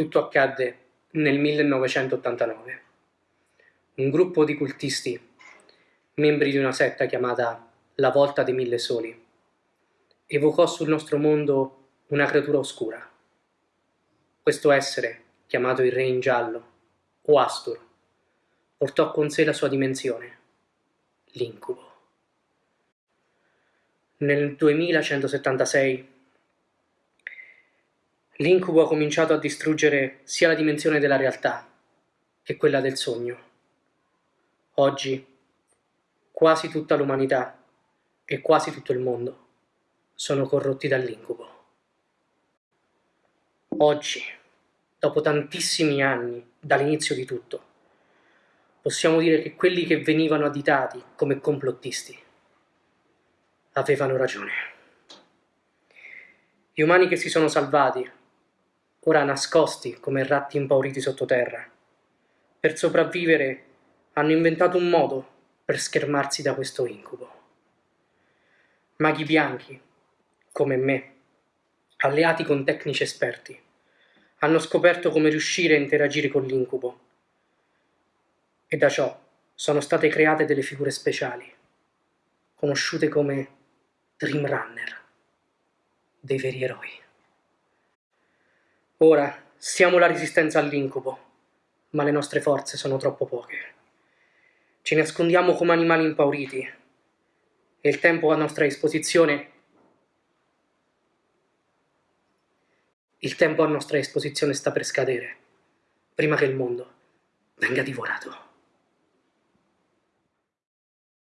Tutto accadde nel 1989. Un gruppo di cultisti, membri di una setta chiamata La Volta dei Mille Soli, evocò sul nostro mondo una creatura oscura. Questo essere, chiamato il Re in Giallo, o Astur, portò con sé la sua dimensione, l'incubo. Nel 2176 l'incubo ha cominciato a distruggere sia la dimensione della realtà che quella del sogno. Oggi quasi tutta l'umanità e quasi tutto il mondo sono corrotti dall'incubo. Oggi, dopo tantissimi anni dall'inizio di tutto, possiamo dire che quelli che venivano additati come complottisti avevano ragione. Gli umani che si sono salvati ora nascosti come ratti impauriti sottoterra. Per sopravvivere hanno inventato un modo per schermarsi da questo incubo. Maghi bianchi, come me, alleati con tecnici esperti, hanno scoperto come riuscire a interagire con l'incubo e da ciò sono state create delle figure speciali, conosciute come Dream Runner, dei veri eroi. Ora siamo la resistenza all'incubo, ma le nostre forze sono troppo poche. Ci nascondiamo come animali impauriti e il tempo a nostra disposizione Il tempo a nostra disposizione sta per scadere, prima che il mondo venga divorato.